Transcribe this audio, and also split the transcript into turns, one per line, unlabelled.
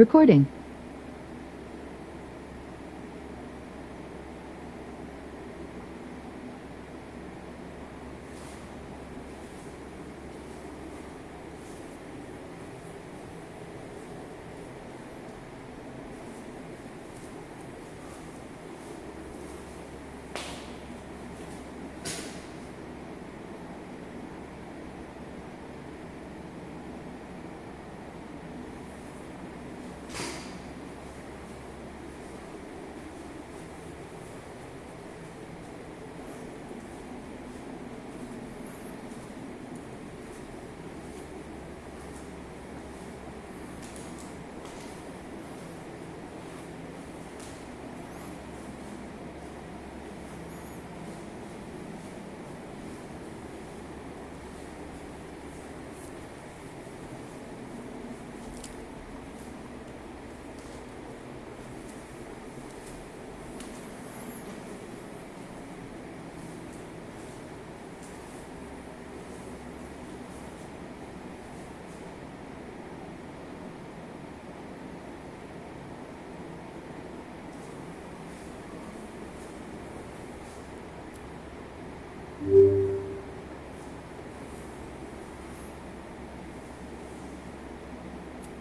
Recording.